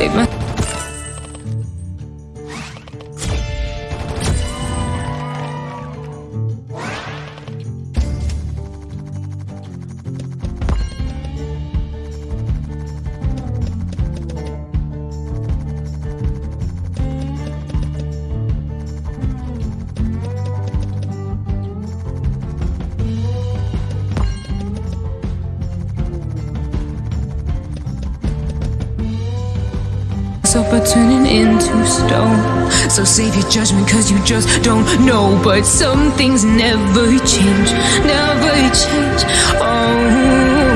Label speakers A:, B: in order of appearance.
A: My myself by turning into stone. So save your judgment, cause you just don't know. But some things never change, never change. Oh.